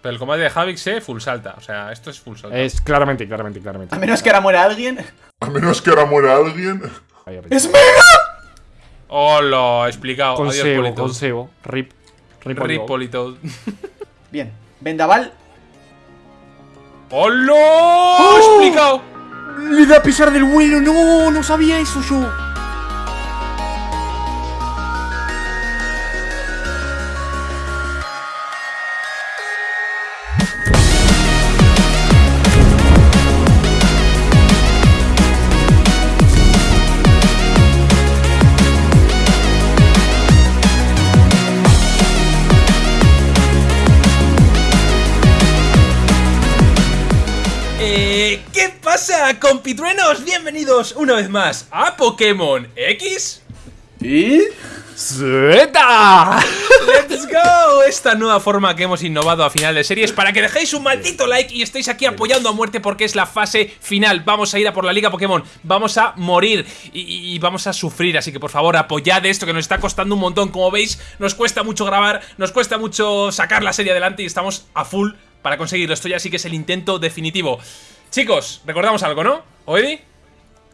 Pero el combate de Havik se full salta. O sea, esto es full salta. Es claramente, claramente, claramente. A menos que ahora muera alguien. A menos que ahora muera alguien. ¡Es mega! Hola, explicado. Adiós, Consejo, Politoed. consejo. Rip. Rip. Rip. Politoed. Bien. Vendaval. ¡Hola! ¡Oh! ¡Explicado! Le da a pesar del vuelo, no, no sabía eso yo. Pasa, compitruenos? Bienvenidos una vez más a Pokémon X. ¿Y? ¡Zeta! ¡Let's go! Esta nueva forma que hemos innovado a final de series para que dejéis un maldito like y estéis aquí apoyando a muerte porque es la fase final. Vamos a ir a por la Liga Pokémon, vamos a morir y, y vamos a sufrir. Así que por favor apoyad esto que nos está costando un montón. Como veis, nos cuesta mucho grabar, nos cuesta mucho sacar la serie adelante y estamos a full para conseguirlo. Esto ya sí que es el intento definitivo. Chicos, recordamos algo, ¿no? ¿Oedi?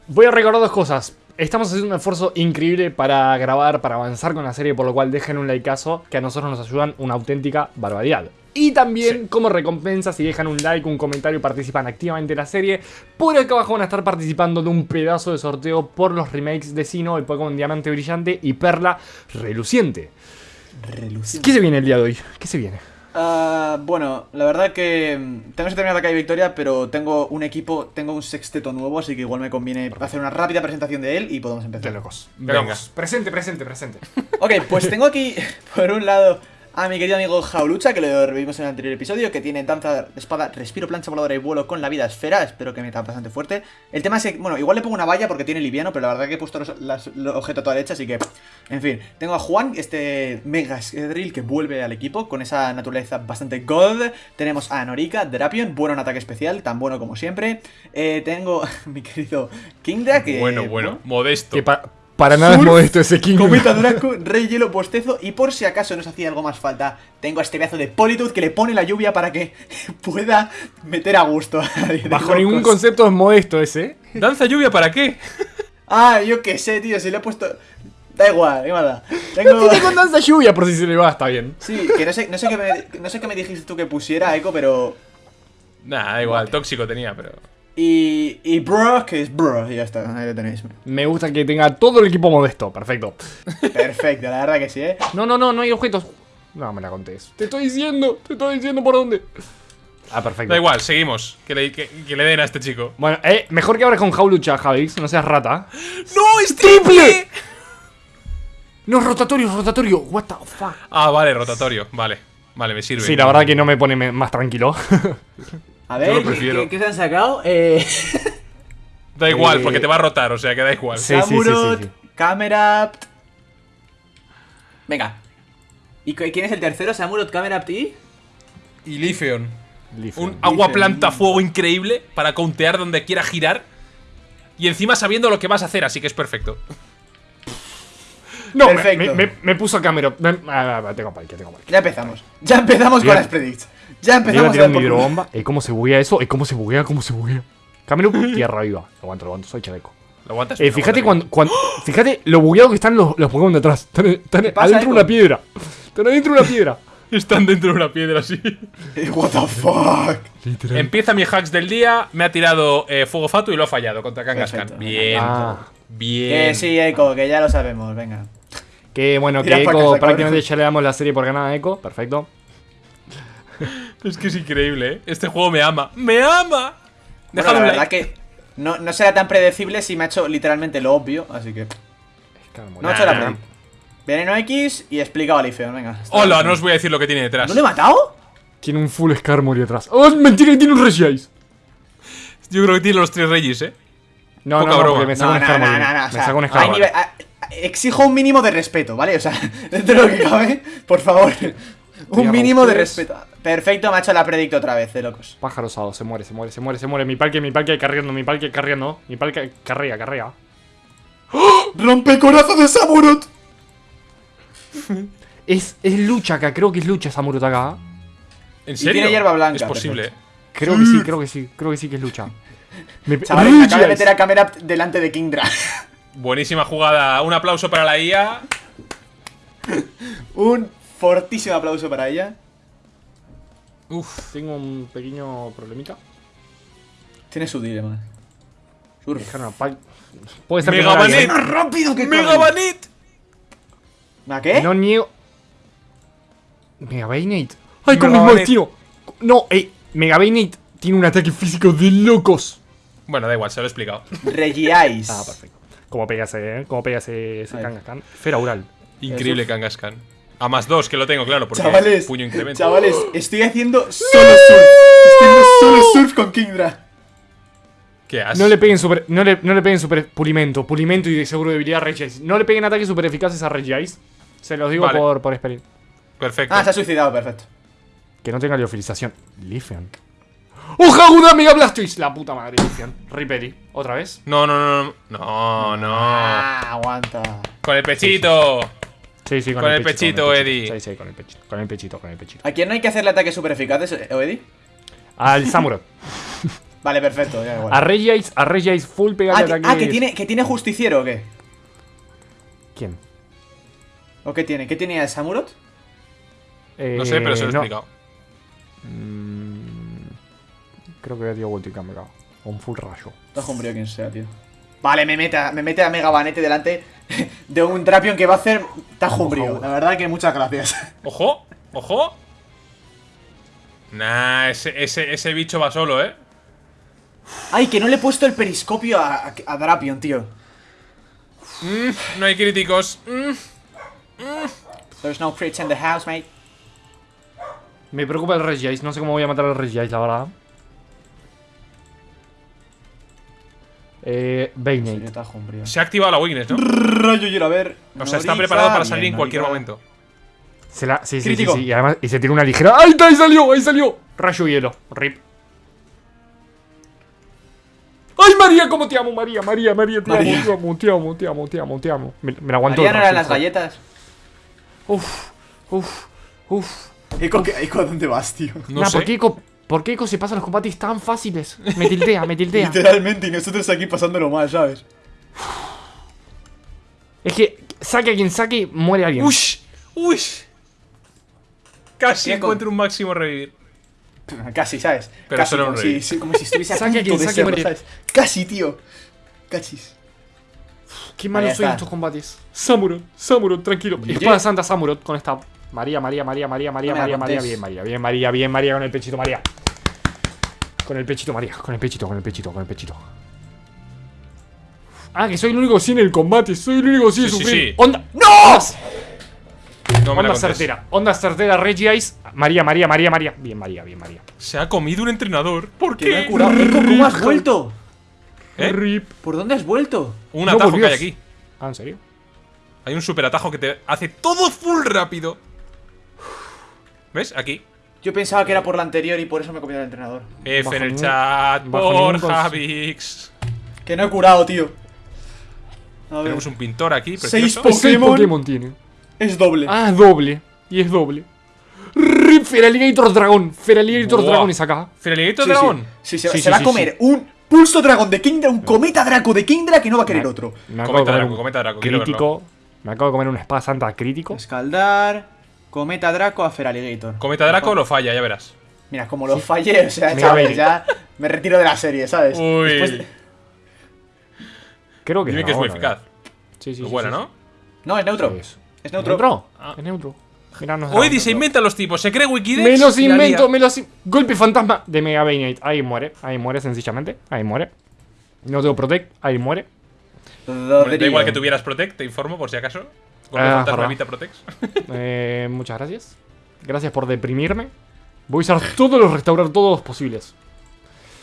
Voy a recordar dos cosas. Estamos haciendo un esfuerzo increíble para grabar, para avanzar con la serie, por lo cual dejen un likeazo, que a nosotros nos ayudan una auténtica barbaridad. Y también, como recompensa, si dejan un like, un comentario y participan activamente en la serie, por acá abajo van a estar participando de un pedazo de sorteo por los remakes de Sino, el Pokémon Diamante Brillante y Perla Reluciente. ¿Qué se viene el día de hoy? ¿Qué se viene? Ah, bueno, la verdad que mm, tengo que terminar la calle Victoria, pero tengo un equipo, tengo un sexteto nuevo, así que igual me conviene hacer una rápida presentación de él y podemos De empezar. locos. Venga. locos. Presente, presente, presente. Ok, pues tengo aquí, por un lado, a mi querido amigo Jaulucha, que lo revivimos en el anterior episodio, que tiene danza, espada, respiro, plancha voladora y vuelo con la vida esfera. Espero que me tape bastante fuerte. El tema es que, bueno, igual le pongo una valla porque tiene liviano, pero la verdad que he puesto los, las- los objetos a toda derecha, así que, en fin. Tengo a Juan, este Mega Drill que vuelve al equipo con esa naturaleza bastante god. Tenemos a Norika, Drapion, bueno en ataque especial, tan bueno como siempre. Eh, tengo a mi querido Kingda, que... bueno, bueno, modesto. Que para nada es modesto ese King. Cometa Draco, Rey Hielo Postezo y por si acaso nos hacía algo más falta, tengo a este pedazo de Politoed que le pone la lluvia para que pueda meter a gusto. a nadie de Bajo ningún concepto es modesto ese. ¿Danza lluvia para qué? Ah, yo qué sé, tío, si le he puesto... Da igual, mala. Tengo... Tiene con danza lluvia por si se le va, está bien. Sí, que no sé, no sé qué me, no sé qué me dijiste tú que pusiera, Echo, pero... Nah, da igual, tóxico tenía, pero. Y, y bro, que es bro, y ya está, ahí lo tenéis. Me gusta que tenga todo el equipo modesto, perfecto. Perfecto, la verdad que sí, ¿eh? No, no, no, no hay objetos. No me la contés. Te estoy diciendo, te estoy diciendo por dónde. Ah, perfecto. Da igual, seguimos. Que le, que- que le den a este chico. Bueno, eh, mejor que abres con Jaulucha, Javix, no seas rata. ¡No, es triple! No, es rotatorio, es rotatorio. What the fuck. Ah, vale, rotatorio. Vale, vale, me sirve. Sí, la verdad que no me pone más tranquilo. A Yo ver, lo ¿qué, prefiero. qué- qué se han sacado? Eh... Da igual, Eh, porque te va a rotar, o sea que da igual. Sí, sí, sí, Samurott, sí, sí. Camerapt. Venga. ¿Y quién es el tercero? Samurott, Camerapt y. Y Lifeon. Leaf. Un agua planta fuego increíble para countear donde quiera girar. Y encima sabiendo lo que vas a hacer, así que es perfecto. No, me, Perfecto. me- me- me puso Camero. Me- ah, tengo parque, tengo parque. Ya empezamos. Ya empezamos Bien. con las predicts. Ya empezamos a mi hidrobomba. ¿Eh, ¿Cómo se buguea eso? ¿Eh, ¿Cómo se buguea? ¿Cómo se buguea? Camero, tierra viva. Lo aguanto, lo aguanto, soy chaleco. ¿Lo aguantas? Eh, Lo fíjate aguantas cuando, cuando- Fíjate lo bugueado que están los, los Pokémon detrás. Están, adentro de una piedra. Están adentro de una piedra. Están dentro de una piedra así. Eh, What the fuck. Literal. Empieza mi hacks del día, me ha tirado eh, fuego fatu y lo ha fallado contra Kangaskhan. Bien. Ah. Bien. Que sí, Echo, que ya lo sabemos. Venga. Que bueno, que Echo prácticamente ya le damos la serie por ganada a Echo. Perfecto. Es que es increíble, ¿eh? Este juego me ama. ¡Me ama! Bueno, la verdad like. que no, no será tan predecible si me ha hecho literalmente lo obvio, así que. No ha hecho la Nah. predict. Veneno X y explicado a Leafeon, venga. Hola, bien. no os voy a decir lo que tiene detrás. ¿No le he matado? Tiene un full Skarmory atrás. ¡Oh, es mentira que tiene un Regice! Yo creo que tiene los tres reyes, ¿eh? No, Poca no, no, broma. me saca No, un no, Skarmory. no, no, no, o Me saca un Skarmory. Exijo un mínimo de respeto, ¿vale? O sea, dentro de lo que cabe, por favor. Un mínimo de respeto. Perfecto, me ha hecho la predicto otra vez, de locos. Pájaro osado, se muere, se muere, se muere, se muere. Mi parque, mi parque carriendo, mi parque carriendo. Mi parque carrea, carrea. ¡Rompe corazón de Samurott! Es, es lucha acá, creo que es lucha Samurott acá. ¿En serio? tiene hierba blanca, Es posible. perfecto. Creo que sí, creo que sí, creo que sí que es lucha. Me- Chavales, me acaba de meter a cámara delante de Kingdra. Buenísima jugada. Un aplauso para la IA. Un fortísimo aplauso para ella. Uf. Tengo un pequeño problemita. Tiene su dilema. Puede ser que Mega no la Banet. vi. rápido que ¡Mega Banit! ¿A qué? No niego. Mega Bayonet. ¡Ay, con mismo destino! No, ey, Mega Bayonet tiene un ataque físico de locos. Bueno, da igual, se lo he explicado. Regiais. Ah, perfecto. ¿Cómo pega ese, eh? ¿Cómo pega ese, ese. Kangaskhan? Esfera Ural. Increíble Kangaskhan. A más dos, que lo tengo, claro, porque Chavales, puño incremento. chavales, estoy haciendo solo surf. Estoy haciendo solo surf con Kingdra. ¿Qué has? No le peguen super. No le, no le peguen super pulimento. Pulimento y de seguro debilidad a Regice. No le peguen ataques super eficaces a Regice. Se los digo Vale. por, por experiencia. Perfecto. Ah, se ha suicidado, perfecto. Que no tenga liofilización. Lifian. ¡Oh, Jaguda Mega Blastoise! La puta madre. Riperi. ¿Otra vez? No, no, no, no. No, no. Ah, aguanta. Con el pechito. Sí, sí, con, Con el pechito, con el Eddie. Sí, sí, con el pechito. Con el pechito, con el pechito. ¿A quién no hay que hacerle ataques super eficaces, eh, Eddie? Al Samurott. Vale, perfecto, ya igual. A Regice, a full pega Ah, de que, ataque. ah, que tiene, que tiene justiciero o qué? ¿Quién? ¿O qué tiene? ¿Qué tiene el Samurott? No sé, pero se lo he no. explicado. Mm, creo que dio vuelta y me cago. O un full rayo. Está hombrío quien sea, tío. Vale, me mete, me mete a Mega Banete delante de un Drapion que va a hacer tajo umbrío. La verdad que muchas gracias. Ojo, ojo. Nah, ese, ese, ese bicho va solo, ¿eh? Ay, que no le he puesto el periscopio a, a- a Drapion, tío. Mm, no hay críticos. Mm. There's no crits in the house, mate. Me preocupa el Regice. No sé cómo voy a matar al Regice, la verdad. Eh, umbrío. Se ha activado la weakness, ¿no? Rayo hielo, a ver. O sea, está preparado para salir en cualquier momento. Se la, sí, sí, sí, sí. Y además, y se tira una ligera. ¡Ahí está! ¡Ahí salió! ¡Ahí salió! Rayo hielo. Rip. ¡Ay, María! ¿Cómo te amo, María? María, María, te María. amo, te amo, te amo, te amo, te amo, te amo. Me, me la aguantó. María no eran las galletas. Uf, uf, uf. Eco, ¿qué- Eco, ¿a dónde vas, tío? No Nah, sé. ¿por qué, Eco, ¿por qué Eco se pasan los combates tan fáciles? Me tiltea, me tiltea. Literalmente, y nosotros aquí pasándolo mal, ¿sabes? Es que saque a quien saque, muere alguien. ¡Ush! ¡Ush! Casi Eco. encuentro un máximo revivir. Casi, ¿sabes? Pero Casi, solo un como, rey. si, si- como si estuviese a Saque a quien de saque, morir. ¿sabes? Casi, tío. Cachis. Qué malo Ahí soy en está. estos combates. Samurott, Samurott, tranquilo. Espada Santa Samurott con esta. María, María, María, María, María, María, María, bien, María, bien, María, bien, María, con el pechito, María. Con el pechito, María, con el pechito, con el pechito, con el pechito. Ah, que soy el único sin el combate, soy el único sin Sí, sí, sufrir. sí. Onda. ¡No! No me Onda certera, onda certera, Regice. María, María, María, María. Bien, María, bien, María. Se ha comido un entrenador. ¿Por me qué? curado. ¿cómo has vuelto? ¿Eh? Rip. ¿Por dónde has vuelto? Un No atajo que hay aquí. Ah, ¿en serio? Hay un super atajo que te hace todo full rápido. ¿Ves? Aquí. Yo pensaba que era por la anterior y por eso me he comido el entrenador. F Bajo en el chat. bajo ningún Borja cons- Vix. Que no he curado, tío. A ver. Tenemos un pintor aquí, Seis precioso. po- seis Pokémon. Pokémon tiene. Es doble. Ah, es doble. Y es doble. Rip Feraligator Dragón. Feraligator Buah. Dragón y saca. Feraliguito sí, dragón. Sí, sí, se, Sí, se sí, va sí, a comer un pulso dragón de Kingdra, un cometa draco de Kingdra que no va a querer Me- otro. Me Cometa Draco, un cometa Draco. Crítico. Me acabo de comer una espada santa crítico. Escaldar, cometa draco a Feraligator. Cometa Draco lo falla, ya verás. Mira, como lo fallé, o sea, Baby. ya me retiro de la serie, ¿sabes? Uy. Después Creo que Dime que es muy eficaz. Sí, sí, Es sí, buena, sí, ¿no? No, es neutro. sí. Es. Es ¿Es neutro. neutro? Ah. Es neutro. Mira, no es Hoy se inventan los tipos, se cree Wikidex. Me los invento, me los. in- Golpe fantasma de Mega Bayonet. Ahí muere, ahí muere sencillamente. Ahí muere. No tengo protect, ahí muere. Bueno, da igual que tuvieras Protect, te informo por si acaso. Ah, fantasma Protect. Eh, muchas gracias. Gracias por deprimirme. Voy a usar todos los restaurar todos posibles.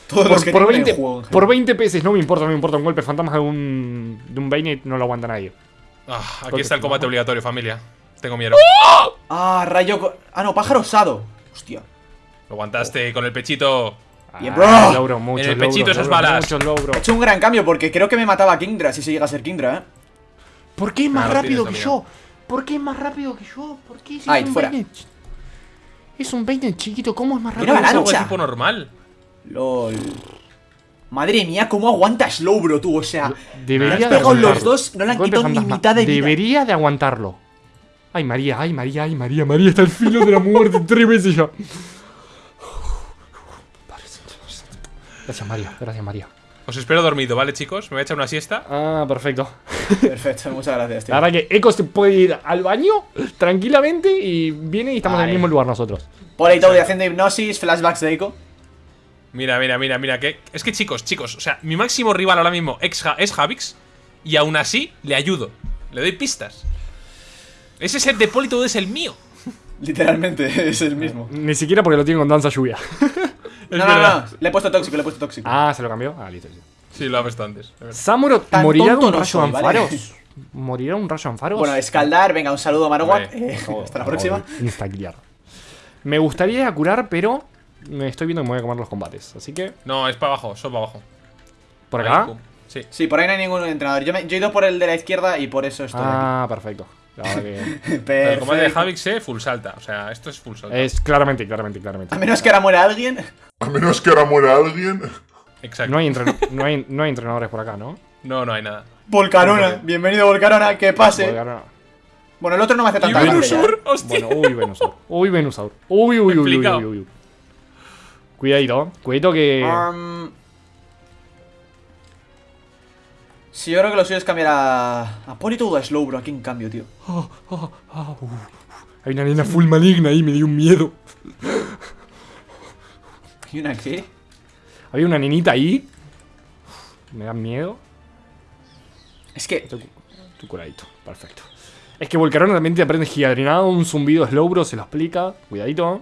Todos los que Por, por tengo en 20, el juego. por general. 20 pesos, no me importa, no me importa. Un golpe fantasma de un, de un Bayonet no lo aguanta nadie. Ah, aquí está el combate obligatorio, familia. Tengo miedo. Ah, rayo. Ah, no, pájaro osado. Hostia. Lo aguantaste con el pechito. Bien, Ah, bro. logro, muchos En el pechito logros, esas balas. Logros. He hecho un gran cambio porque creo que me mataba a Kingdra si se llega a ser Kingdra, ¿eh? ¿Por qué es más Ah, lo rápido que amigo. yo? ¿Por qué es más rápido que yo? ¿Por qué si Ay, es un fuera. Bayonet? Es un peine chiquito, ¿cómo es más Era rápido? De avalancha. tipo normal. LOL. Madre mía, cómo aguanta Slowbro, tú. O sea, Debería le de han pegado los dos, no le han Golpe quitado ni mitad de vida. Debería de aguantarlo. Ay, María, ay, María, ay, María, María está al filo de la muerte tres veces ya. Gracias, María, gracias, María. Os espero dormido, ¿vale, chicos? Me voy a echar una siesta. Ah, perfecto. Perfecto, muchas gracias, tío. La verdad que Echo se puede ir al baño tranquilamente y viene y estamos en el mismo lugar nosotros. Polito de haciendo hipnosis, flashbacks de Eiko. Mira, mira, mira, mira. Que... Es que, chicos, chicos, o sea, mi máximo rival ahora mismo ex Ja- es Javix. Y aún así, le ayudo. Le doy pistas. Ese set de Politoed es el mío. Literalmente, es el mismo. Ni siquiera porque lo tiene con danza lluvia. No, no, no, le he puesto tóxico, le he puesto tóxico. ah, ¿se lo cambió? Ah, listo. listo. Sí, lo ha visto antes. ¿Samuro morirá de un rayo soy, en ¿vale? faros? ¿Morirá un rayo en faros? Bueno, escaldar, venga, un saludo a Marowak. Vale. Eh, hasta la próxima. Instaclear. Me gustaría ir a curar, pero me estoy viendo que me voy a comer los combates. Así que, No, es para abajo, solo para abajo. por acá. Sí. Sí, por ahí no hay ningún entrenador. Yo, me- yo he ido por el de la izquierda y por eso estoy Ah, perfecto. La verdad que. Pero el combate de. Javix, eh, full salta. O sea, esto es full salta. es claramente, claramente, claramente. A menos que ahora muera alguien. A menos que ahora muera alguien. Exacto. No hay, entren- no, hay, no hay entrenadores por acá, ¿no? No, no hay nada. Volcarona, bienvenido Volcarona, que pase. No. Bueno, el otro no me hace ¿Y tanta? ¡Hostia! Bueno, uy, Venusaur. Uy, Venusaur. Uy, uy, uy, uy, uy, uy. Cuidadito, cuidadito que. Um, sí, yo creo que lo suyo es cambiar a. A Polito o a Slowbro aquí en cambio, tío. Uh. Hay una nena full maligna ahí, me dio un miedo. ¿Y una qué? Había una nenita ahí. Me da miedo. Es que. Estoy curadito, perfecto. Es que Volcarona también te aprende gigadrinado, un zumbido Slowbro, se lo explica. Cuidadito.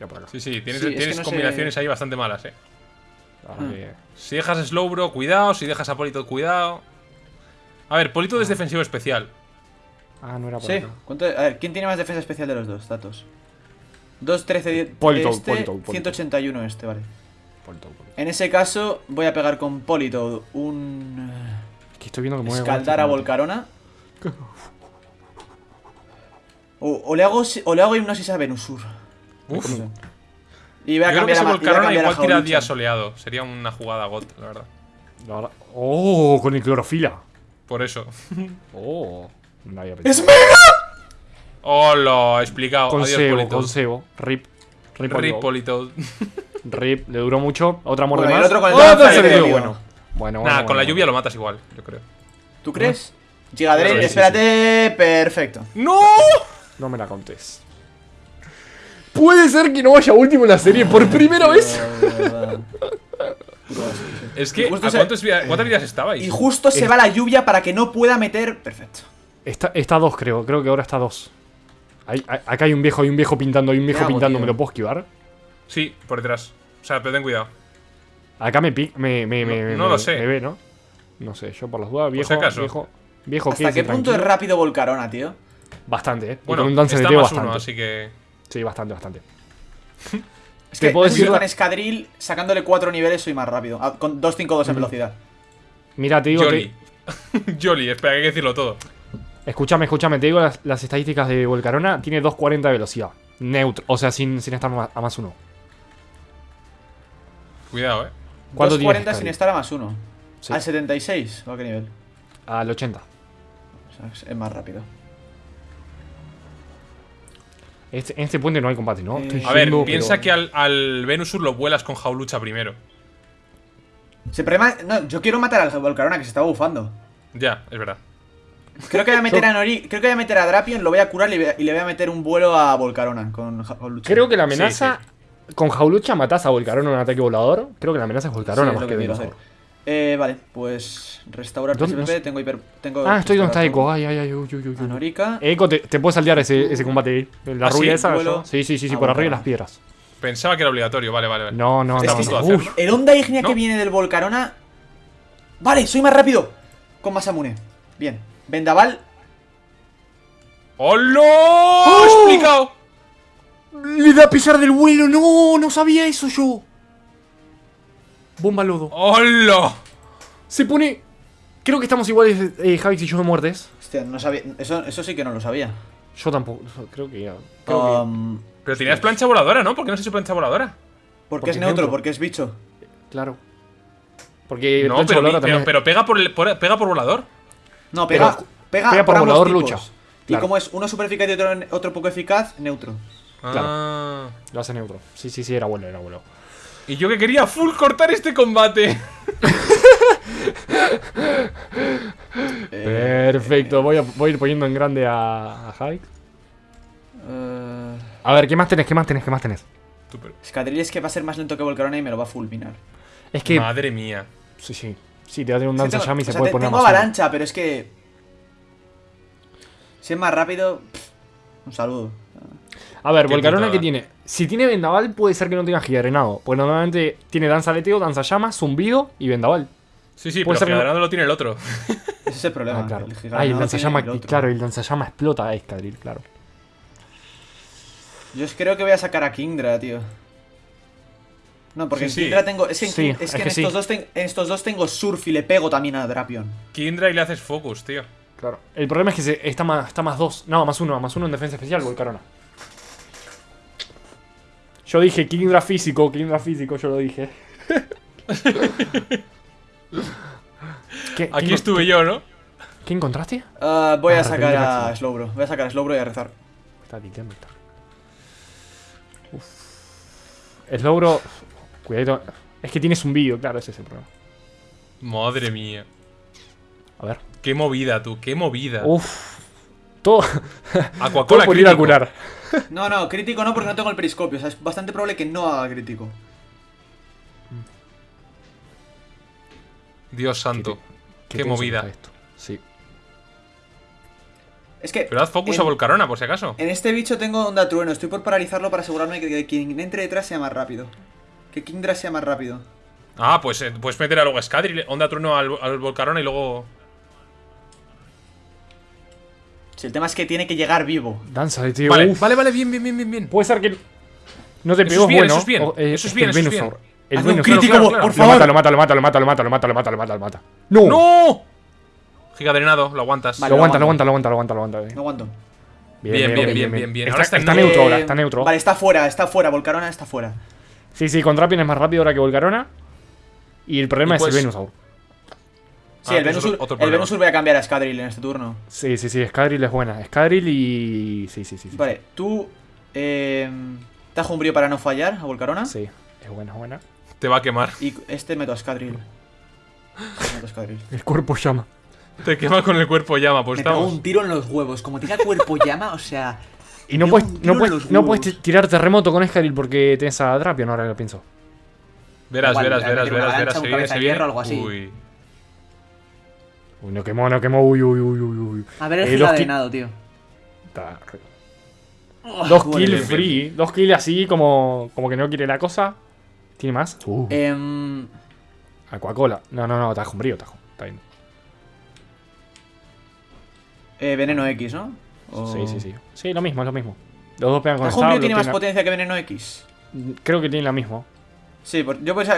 Ya por acá. Sí, sí, tienes, Sí, es que tienes no sé- combinaciones ahí bastante malas, eh. Hmm. que- Si dejas Slowbro, cuidado. Si dejas a Polito, cuidado. A ver, Polito es defensivo especial. Ah, no era por Sí, acá. ¿cuánto- a ver, ¿quién tiene más defensa especial de los dos datos? 2, 13, 10. Politoed, este, Politoed, Politoed. 181 este, vale. Polito, polito. En ese caso, voy a pegar con Politoed un. Es que estoy viendo que Escaldar a Volcarona. O, o le hago o le hago hipnosis a Venusur. Uf. Y voy a Yo creo que cambiar a, Volcarona cambiar a igual tira día soleado. Sería una jugada got, la verdad. La Oh, con el clorofila. Por eso. Oh, no había ¡Es mega! Hola, explicado. Con Adiós, cebo, Polito. con cebo. Rip. Rip, Rip Polito. Rip, le duró mucho. Otra muerte Bueno, y el más. otro con el ¡Oh. Bueno. Bueno, bueno. Nada, con la bueno. lluvia lo matas igual, yo creo. ¿Tú crees? Gigadre, Sí, sí, espérate, perfecto. ¡No! No me la contés. Puede ser que no vaya último en la serie por primera vez. Es que, Justo ¿a se- cuántos vida- cuántas vidas estabais? Y justo se va la lluvia para que no pueda meter. Perfecto. Está, está dos, creo. Creo que ahora está dos. Ahí- ahí- acá hay un viejo, hay un viejo pintando, hay un viejo pintando. tío? ¿Me lo puedo esquivar? Sí, por detrás. O sea, pero ten cuidado. Acá me pi- me, me, me, No- me- no lo sé. me ve, ¿no? No sé, yo por las dudas, viejo, si acaso. viejo, viejo, ¿Hasta qué punto es rápido Volcarona, tío? Bastante, eh. Y Bueno, con un dance de bastante. uno, así que... Sí, bastante, bastante. Es que puedo yo decir con escadril, sacándole 4 niveles, soy más rápido. Ah, con 252 en velocidad. Mira, te digo Jolly. que. Jolly, espera, que hay que decirlo todo. Escúchame, escúchame, te digo las, las estadísticas de Volcarona. Tiene 240 de velocidad. Neutro, o sea, sin, sin estar a más uno. Cuidado, eh. ¿Cuánto tiene 240 sin estar a más 1. Sí. ¿Al 76? ¿O a qué nivel? Al 80. O sea, es más rápido. Este- en este puente no hay combate, ¿no? Eh, Estoy A ver, yendo, piensa pero- que al, al Venusur lo vuelas con Jaulucha primero. Se problema, no, yo quiero matar al Volcarona que se estaba bufando. Ya, es verdad. Creo que voy a meter a Nori, creo que voy a meter a Drapion, lo voy a curar y le voy a- y le voy a meter un vuelo a Volcarona con Ja- con Lucha. Creo que la amenaza. Con Jaulucha matás a Volcarona en un ataque volador. Creo que la amenaza es Volcarona más que que. Eh, vale, pues restaurar ¿Dónde? PSP, No sé. tengo hiper tengo Ah, estoy donde está Echo. Ay, ay, ay, uy, uy, uy, A. Norica. Echo, te, te puedes saltear ese, ese combate ahí. La ¿Ah, sí? rubia esa. Vuelo. yo- Sí, sí, sí, sí, Ah, por bueno, arriba de las piedras. Pensaba que era obligatorio, vale, vale, vale. No, no, Es no. que El onda ígnea ¿No? que viene del Volcarona. Vale, soy más rápido. Con Masamune. Bien. Vendaval. ¡Hola! ¡Oh! ¡Explicado! Le da pesar del vuelo. No, no sabía eso yo. Bomba lodo. ¡Hola! Se pone. Creo que estamos iguales, eh, Javix y yo de muertes. Hostia, no sabía. Eso, eso sí que no lo sabía. Yo tampoco. Creo que ya. Creo que- Um, Pero tenías plancha voladora, ¿no? ¿Por qué no has hecho plancha voladora? porque porque es neutro, porque es bicho. Claro. Porque No, plancha pero, voladora pero, también- pero pega, por el, por- pega por volador. No, pega, Pero- pega, pega por volador tipos. lucha. Y Claro. como es uno super eficaz y otro, otro poco eficaz, neutro. Ah. Lo hace neutro. Sí, sí, sí, era bueno, era bueno. Y yo que quería full cortar este combate. Eh, Perfecto, voy a, voy a ir poniendo en grande a, a Javi. eh, A ver, ¿qué más tenés? ¿Qué más tenés? ¿Qué más tenés? Scadrill es que va a ser más lento que Volcarona y me lo va a fulminar. Es que. Madre mía. Sí, sí. Sí, te va a tener un danza tengo- llama y o se puede te- poner Tengo más avalancha, pero es que. Si es más rápido. pff, un saludo. A ver, Volcarona que tiene. Si tiene vendaval, puede ser que no tenga gigarenado. Porque normalmente tiene danza aleteo, danza llama, zumbido y vendaval. Sí, sí, Puede pero ser no- Giganado lo tiene el otro. Ese es el problema. Ah, claro. el Ah, y el tiene lanzallama, el claro, el lanzallama explota a Escadril, claro. Yo es- creo que voy a sacar a Kingdra, tío. No, porque Sí, en sí. Kingdra tengo. Es que, en, Sí, es que estos dos ten- en estos dos tengo Surf y le pego también a Drapion. Kindra y le haces focus, tío. Claro. El problema es que se- está, más, está más dos. No, más uno, más uno en defensa especial, Volcarona. Yo dije Kingdra físico, Kingdra físico, yo lo dije. ¿Qué, Aquí qué- estuve yo, ¿no? ¿Qué encontraste? Ah, voy Ah, a sacar a. Slowbro. Voy a sacar a Slowbro y a rezar. Está está. Uf. Slowbro. Cuidado. Es que tienes un vídeo, claro, ese es el problema. Madre mía. A ver. Qué movida, tú, qué movida. Uf. Todo. Aquacola Todo por ir a curar. No, no, crítico no porque no tengo el periscopio. O sea, es bastante probable que no haga crítico. Dios santo. Qué, movida. Esto. Sí. Es que. Pero haz focus en, a Volcarona, por si acaso. en este bicho tengo onda trueno. Estoy por paralizarlo para asegurarme que, que quien entre detrás sea más rápido. Que Kingdra sea más rápido. Ah, pues eh, puedes meter a luego a Scadril, onda trueno al, al Volcarona y luego. Si el tema es que tiene que llegar vivo. Danza de tío. Vale, Uf. vale, vale, bien, bien, bien, bien, bien. Puede ser que. No te pegó es bien, bueno. eso es bien, o, eh, eso es bien, eso es bien. El Hazme un crítico, claro, claro. por Lo mata, favor. lo mata, lo mata, lo mata, lo mata, lo mata, lo mata, lo mata, lo mata. ¡No! ¡No! Giga drenado, lo aguantas. Vale. Lo aguanta, lo aguanta, lo aguanta, lo aguanta, lo aguanta. No aguanto. Bien, bien, bien, bien, bien. Ahora Está, está está en- neutro ahora, Eh, está neutro. Vale, está fuera, está fuera. Volcarona está fuera. Sí, sí, con Drapion es más rápido ahora que Volcarona. Y el problema Y es pues- el Venusaur. Sí, Ah, el tienes Venusur, otro el voy a cambiar a Scadril en este turno. Sí, sí, sí, Scadril es buena. Scadril y. Sí, sí, sí. sí. Vale, tú. Eh, tajo un brío para no fallar a Volcarona. Sí, es buena, es buena. Te va a quemar. Y este meto a Scadril. Meto a Scadril. El cuerpo llama. Te quema con el cuerpo llama, pues Me estamos. un tiro en los huevos. Como tenga cuerpo llama, o sea. Y no puedes, no puedes, no puedes tirar terremoto con Scadril porque tenés a Drapion ahora que lo pienso. Verás, Igual, verás, verás, verás, verás. Se viene, se viene. algo así. Uy. Uy, no quemó, no quemó. Uy, uy, uy, uy, uy. A ver el Eh, ki- gigadenado, tío. Está re- Dos kills bien, free. Dos kills así como, como que no quiere la cosa. ¿Tiene más? Uh, Em, Aquacola. No, no, no, tajo, brío, tajo. Está bien. eh, veneno X, ¿no? O- Sí, sí, sí. Sí, lo mismo, es lo mismo. Los dos pegan con Tajo estable, tiene más tiene- potencia que veneno X. Creo que tiene la misma. Sí, yo pues.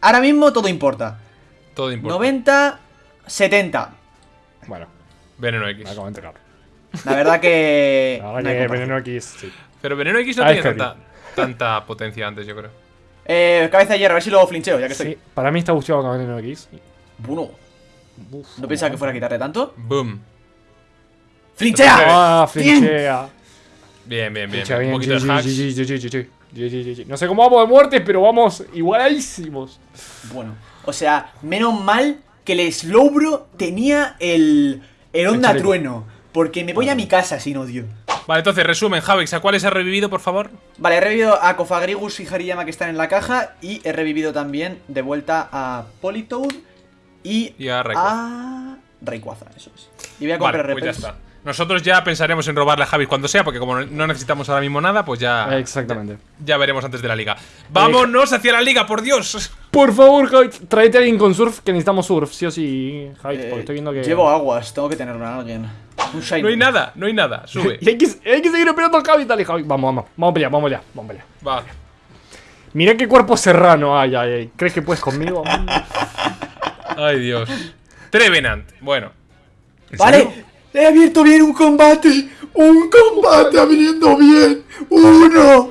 Ahora mismo todo importa. Todo importa. 90, 70. Bueno, Veneno me X. acabo de enterar. La verdad que. La verdad que. Veneno X, sí. Pero Veneno X no Ah, tiene tanta, tanta potencia antes, yo creo. Eh, cabeza de hierro, a ver si luego flincheo, ya que estoy. Sí, para mí está busteado con Veneno X. Bueno, Uf, no pensaba que fuera a quitarle tanto. Boom. ¡Flinchea! Ah, Bien. flinchea. Bien, bien, bien. Flinchea Un bien. poquito de hacks. No sé cómo vamos de muertes, pero vamos igualadísimos. Bueno, o sea, menos mal que el Slowbro tenía el. El Onda. Trueno. Porque me voy a mi casa sin odio. Vale, entonces, resumen, Javix, ¿a cuáles has revivido, por favor? Vale, he revivido a Kofagrigus y Hariyama que están en la caja. Y he revivido también de vuelta a Politoad y, Y a Rayquaza. a Rayquaza, eso es. Y voy a comprar Vale, pues ya está. Nosotros ya pensaremos en robarle a Javis cuando sea, porque como no necesitamos ahora mismo nada, pues ya. Exactamente. Ya veremos antes de la liga. ¡Vámonos hacia la liga, por Dios! Por favor, Javi, tráete a alguien con surf, que necesitamos surf, sí o sí, Javi, Eh, porque estoy viendo que... Llevo aguas, tengo que tenerlo a alguien. Un shiny. No hay nada, no hay nada. Sube. Y hay que, hay que seguir esperando a Javi, dale, Javi. Vamos, vamos, vamos a pelear, vamos a pelear, vamos a pelear. Va. Mirá qué cuerpo serrano, ay, ay, ay. ¿Crees que puedes conmigo? Ay, Dios. Trevenant. Bueno. Vale, He abierto bien un combate. Un combate abriendo bien. Uno.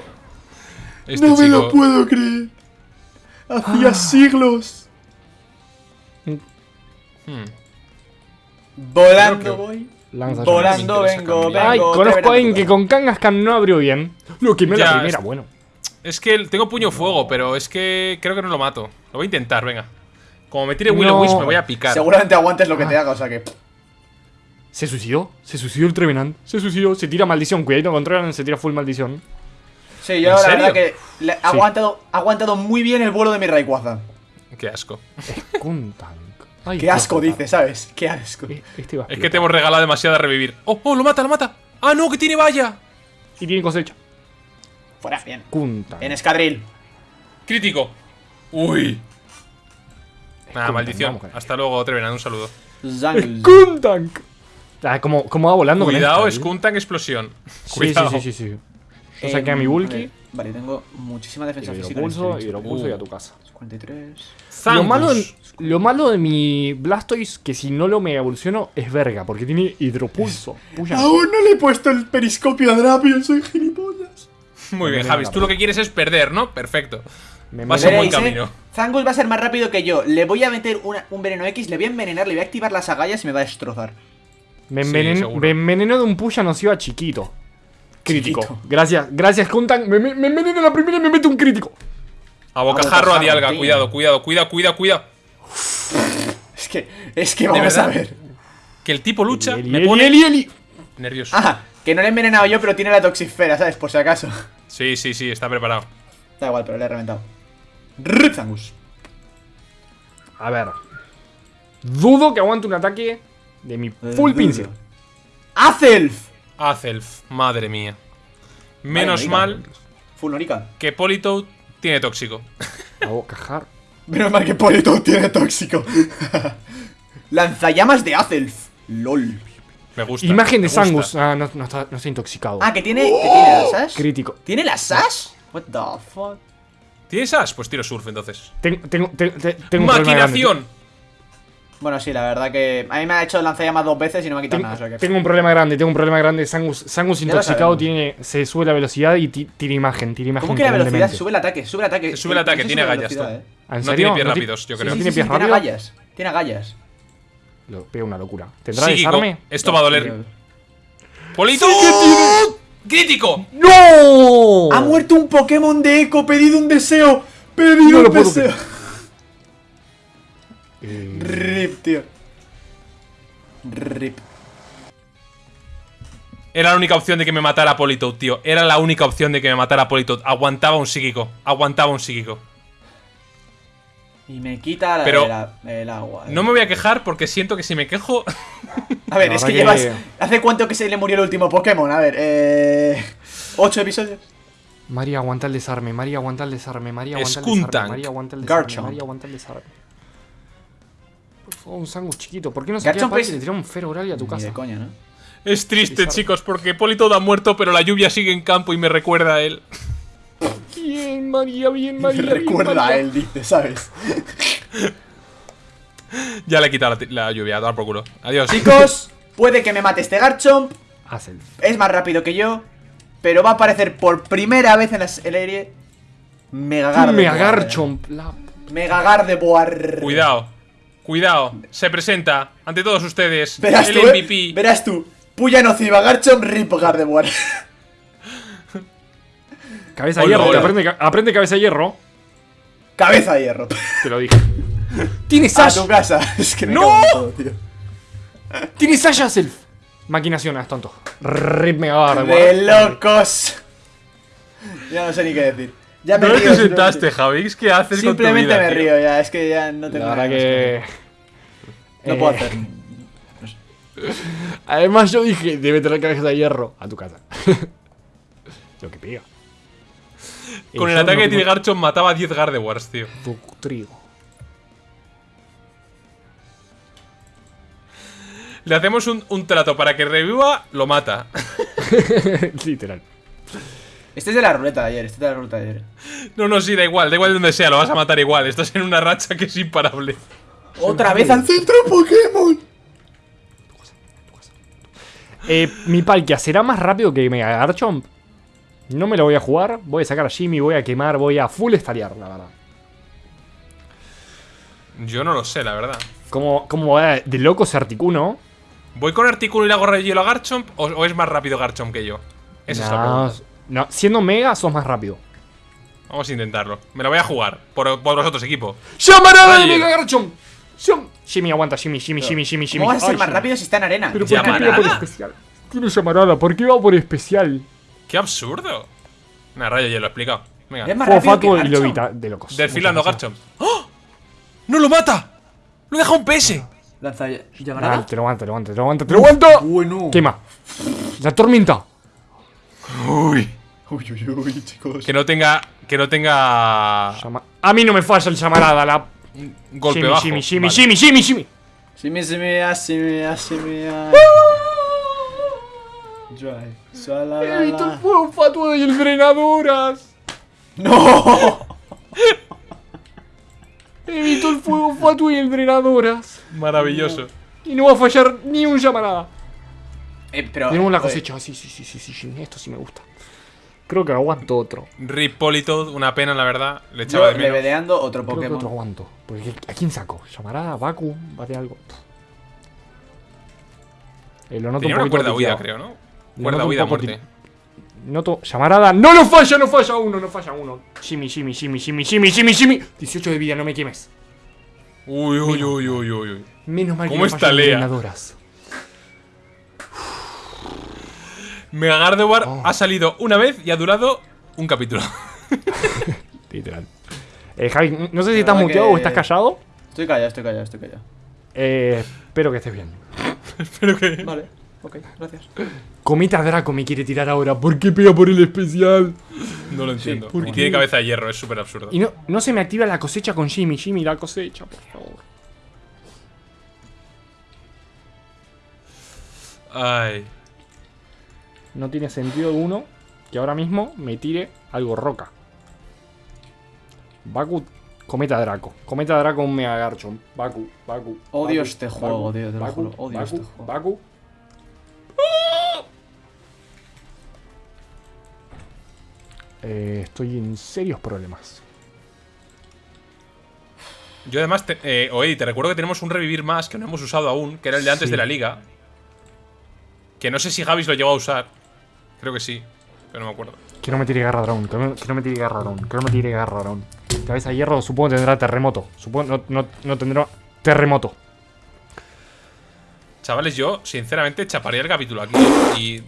Este no me chico- lo puedo creer. Hacía Ah. siglos. Hmm. Volando voy. Volando vengo, cambiar. Ay, vengo. conozco a alguien que con Kangaskhan no abrió bien. Lo quemé Ya, la primera, es- bueno. Es que tengo puño fuego, pero es que creo que no lo mato. Lo voy a intentar, venga. Como me tire Willow No. Wisp, me voy a picar. Seguramente aguantes lo que Ah. te haga, o sea que. ¿Se suicidó? ¿Se suicidó el Trevenant? Se suicidó, se tira maldición. Cuidado con Trevenant, se tira full maldición. Sí, yo ¿En la serio? verdad que le- ha aguantado, ha aguantado muy bien el vuelo de mi Rayquaza. Qué asco. Kuntank. Ay, Qué asco puta. dice, ¿sabes? Qué asco. Eh, Este Es que te hemos regalado demasiado a revivir. ¡Oh, oh, lo mata, lo mata! ¡Ah, no, que tiene valla! Y tiene cosecha. Fuera, bien. Kuntank. En escadril. Crítico. Uy. Nada, maldición. vamos. Hasta luego, Trevenant, un saludo. Kuntank. Ah, como, como va volando Cuidado, con es esta, ¿eh? Kuntank explosión. Sí, Cuidado. sí, sí, sí, sí. Yo Eh, saqué a mi Bulky. Vale, tengo muchísima defensa física. en Hidropulso, este bicho. hidropulso Uh. y a tu casa. 43. Lo Zangus. malo, de, lo malo de mi Blastoise, que si no lo mega evoluciono, es verga, porque tiene hidropulso. Puya. Aún no le he puesto el periscopio a Drapion, soy gilipollas. Muy bien, Javis. Tú lo que quieres es perder, ¿no? Perfecto. Me Vas a buen camino. Zangus va a ser más rápido que yo. Le voy a meter una- un veneno X, le voy a envenenar, le voy a activar las agallas y me va a destrozar. Me, envenen- seguro. me envenenó de un puya nociva chiquito. Crítico. Chiquito. Gracias, gracias, Kuntank. Me, me, me envenena la primera y me mete un crítico. A bocajarro, a bocajarro, dialga. tío. Cuidado, cuidado, cuidado, cuidado, cuidado. Es que, es que vamos a ver. Que el tipo lucha, Eli, me Eli, pone Eli, Eli. nervioso. Ah, que no le he envenenado yo, pero tiene la toxisfera, ¿sabes? Por si acaso. Sí, sí, sí, está preparado. Da igual, pero le he reventado. Rip Zangus. A ver. Dudo que aguante un ataque de mi full pincel. Azelf. Azelf, madre mía. Menos mal Full que Politoad tiene tóxico. A bocajar. Menos mal que Polito tiene tóxico. Lanzallamas de Azelf. LOL. Me gusta. Imagen me de gusta. Sangus. Ah, no, no está, no está intoxicado. Ah, que tiene, que tiene las Sash. Crítico. ¿Tiene las Sash? What the fuck? ¿Tienes as? Pues tiro surf entonces. Tengo, un. ¡Maquinación! Bueno, sí, la verdad que a mí me ha hecho lanzallamas dos veces y no me ha quitado Tengo, nada. o sea que- tengo un problema grande, tengo un problema grande. Sangus, Sangus intoxicado tiene, se sube la velocidad y ti- tira imagen, tira imagen. ¿Cómo que la velocidad? Sube el ataque, sube el ataque. Se sube el ataque, tiene agallas. eh. ¿En No tiene pies ¿No ti- rápidos, yo creo. ¿No sí, tiene sí, pies tiene rápidos? agallas. Tiene agallas. Lo pega una locura. ¿Tendrá desarme? Esto va a doler. ¡Polito! ¡Crítico! ¡No! Ha muerto un Pokémon de Eco, pedido un deseo. Pedido No lo un puedo deseo. Eh, Rip, tío. Rip. Era la única opción de que me matara Politoad, tío. Era la única opción de que me matara Politoad. Aguantaba un psíquico. Aguantaba un psíquico. Y me quita la, Pero- la- el agua. eh. No me voy a quejar porque siento que si me quejo. A ver, es que llevas. ¿Hace cuánto que se le murió el último Pokémon? A ver, eh. ¿Ocho episodios? María aguanta el desarme, María aguanta el desarme, María aguanta el Skuntank. desarme, María aguanta el desarme, Garchomp. María aguanta el desarme. Un Sangus chiquito, ¿por qué no se Garchomp queda es- y le tira un Feroral a tu Ni casa? de coña, ¿no? Es triste, chicos, porque Politoad ha muerto, pero la lluvia sigue en campo y me recuerda a él. Bien, María, bien, María. Me bien, recuerda a él, dice, ¿sabes? Ya le he quitado la, la lluvia, a dar por culo. Adiós. Chicos, puede que me mate este Garchomp. Es más rápido que yo. Pero va a aparecer por primera vez en la serie. Mega Gardevoir. Me Garchomp. La... Mega Gardevoir. Cuidado. Cuidado. Se presenta ante todos ustedes Verás el tú, eh, MVP. verás tú. Puya nociva, Garchomp, Rip Gardevoir. Cabeza de Hola, hierro, hola. Aprende, aprende cabeza de hierro. Cabeza de hierro. Te lo dije. Tiene A Sash. tu casa. Es que me ¡No! cago en todo, tío. Tiene Sash Self. Maquinación, es tonto. Rip Mega Gardevoir. De locos. Ya no sé ni qué decir. Ya me ¿No río. te sentaste, Javix? ¿Qué haces Simplemente con tu vida, me tío? río ya. Es que ya no tengo La nada verdad más que. No puedo Eh, hacer. Además, yo dije, debe tener cabeza de hierro a tu casa. Lo que pega. Con el ataque no de tengo- Tirgarchon mataba a 10 Gardevoirs, tío. Tu trigo. Le hacemos un, un trato para que reviva, lo mata. Literal. Este es de la ruleta de ayer. Este es de la ruleta de ayer. No, no, sí, da igual, da igual de donde sea, lo vas a matar igual. Estás en una racha que es imparable. Otra vez al centro Pokémon. Eh, mi Palkia será más rápido que Mega Garchomp. No me lo voy a jugar. Voy a sacar a Jimmy, voy a quemar, voy a full estarear, la verdad. Yo no lo sé, la verdad. Como, como va de loco ese Articuno. ¿Voy con Artículo y le hago rayo hielo a Garchomp o, o es más rápido Garchomp que yo? Esa es la pregunta. No, siendo Mega sos más rápido. Vamos a intentarlo. Me la voy a jugar por, por vosotros, equipo. ¡Llamarada de. Mega Garchomp! Jimmy, aguanta, Jimmy, Jimmy, Jimmy, Jimmy, Jimmy. ¿Cómo vas a ser Ay, más rápido si está en arena? Pero Ya, ¿por qué pega por especial? Tiene llamarada, ¿por qué va por especial? ¡Qué absurdo! Nah, rayo hielo, explicado. Venga. Es más rápido que y lobita de locos. Desfilando. Garchomp. ¡Oh! ¡No lo mata! ¡Lo deja un PS! Lanza Ah, llamarada. te lo aguanto, te lo aguanto, te lo aguanto, te lo aguanto. Bueno. Quema. La tormenta. Uy. Uy, uy, uy, chicos. Que no tenga. Que no tenga. A mí no me falla el llamarada, la. Golpe Jimmy, bajo. Jimmy, Jimmy, Vale. Jimmy, Jimmy, Jimmy. Si me, si me, ah, si me, ah, ah. Drive. Sala, la, He visto el fuego fatuo y el drenadoras. ¡No! He visto el fuego fatuo y el drenadoras. Maravilloso. Y no va a fallar ni un llamarada. Eh, pero. Tenemos la oye, cosecha. Sí, sí, sí, sí, sí. Esto sí me gusta. Creo que aguanto otro. Rip Politoed, una pena, la verdad. Le Yo echaba de menos. levedeando otro Creo que otro Pokémon. aguanto. Porque ¿a quién saco? ¿Llamarada? ¿Baku? ¿Bate algo? Eh, lo noto Tenía un una cuerda huida, creo, ¿no? Lo Cuerda huida a muerte. Noto llamarada. ¡No lo falla! ¡No falla uno! ¡No falla uno! Jimmy, Jimmy, Jimmy, Jimmy, Jimmy, Jimmy, Jimmy. 18 de vida, no me quemes. Uy, uy, uy, uy, uy, uy. Menos mal que ¿Cómo no está Lea? Mega Gardevoir Oh. ha salido una vez y ha durado un capítulo. Literal. Eh, Javi, no sé si estás muteado que- o estás callado. Estoy callado, estoy callado, estoy callado. Eh, espero que estés bien. Espero que. Vale, ok, gracias. Comita Draco me quiere tirar ahora. ¿Por qué pega por el especial? No lo entiendo. ¿por y qué? tiene cabeza de hierro, es súper absurdo. Y no, no se me activa la cosecha con Jimmy. Jimmy, la cosecha, por favor. Ay. No tiene sentido alguno que ahora mismo me tire algo roca. Baku, Cometa Draco. Cometa Draco, un Mega Garchomp. Baku, Baku. Odio Baku, este juego, lo Baku, odio Baku, este juego. Baku. Eh, estoy en serios problemas. Yo además, te, eh, oye, te recuerdo que tenemos un revivir más que no hemos usado aún, que era el de antes Sí. de la liga. Que no sé si Javis lo llegó a usar. Creo que sí, pero no me acuerdo. Que no me tire garra drone, que no, me tire garra drone, que no me tire garra drone. Cabeza de hierro supongo que tendrá terremoto. Supongo no, no, no tendrá terremoto. Chavales, yo, sinceramente, chaparía el capítulo aquí y.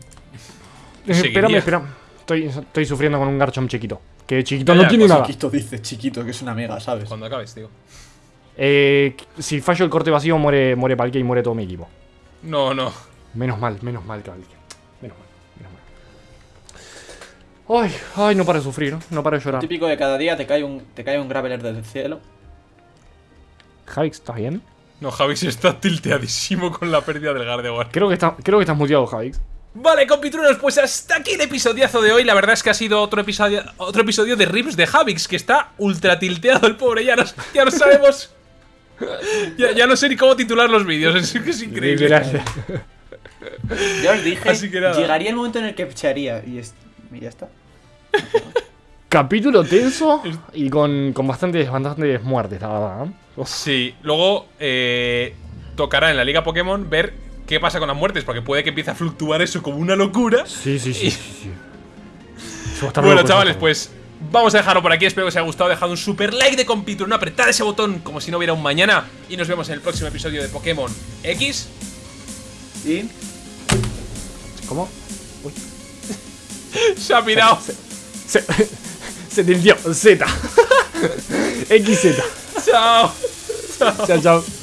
Espérame, espérame. Estoy, estoy sufriendo con un Garchomp chiquito. Que chiquito Ya, no ya, tiene nada. Chiquito dice chiquito, que es una mega, ¿sabes? Cuando acabes, digo. Eh, si fallo el corte vacío, muere, muere Palkia y muere todo mi equipo. No, no. Menos mal, menos mal, Palkia. Ay, ay, no para de sufrir, ¿no? Para de llorar. Típico de cada día te cae un, te cae un graveler del cielo. Javix, ¿estás bien? No, Javis está tilteadísimo con la pérdida del Gardevoir. Creo que, está, creo que estás muteado, Javix. Vale, compitruenos, pues hasta aquí el episodiazo de hoy. La verdad es que ha sido otro episodio, otro episodio de Rips de Javix, que está ultra tilteado el pobre. Ya no, ya no sabemos. Ya, ya no sé ni cómo titular los vídeos, es que es increíble. Ya os dije, Así que nada. llegaría el momento en el que echaría y, es- y ya está. Capítulo tenso y con, con bastantes, bastantes muertes, la verdad. ¿eh? Uf. Sí, luego eh, tocará en la Liga Pokémon ver qué pasa con las muertes, porque puede que empiece a fluctuar eso como una locura. Sí, sí, sí. Y- sí, sí. Bueno, chavales, pues vamos a dejarlo por aquí. Espero que os haya gustado. Dejad un super like de Compitron, apretad ese botón como si no hubiera un mañana. Y nos vemos en el próximo episodio de Pokémon X. Y ¿Cómo? Se ha pirado. Se, se tiltió. Z. XZ. Chao. Chao, chao.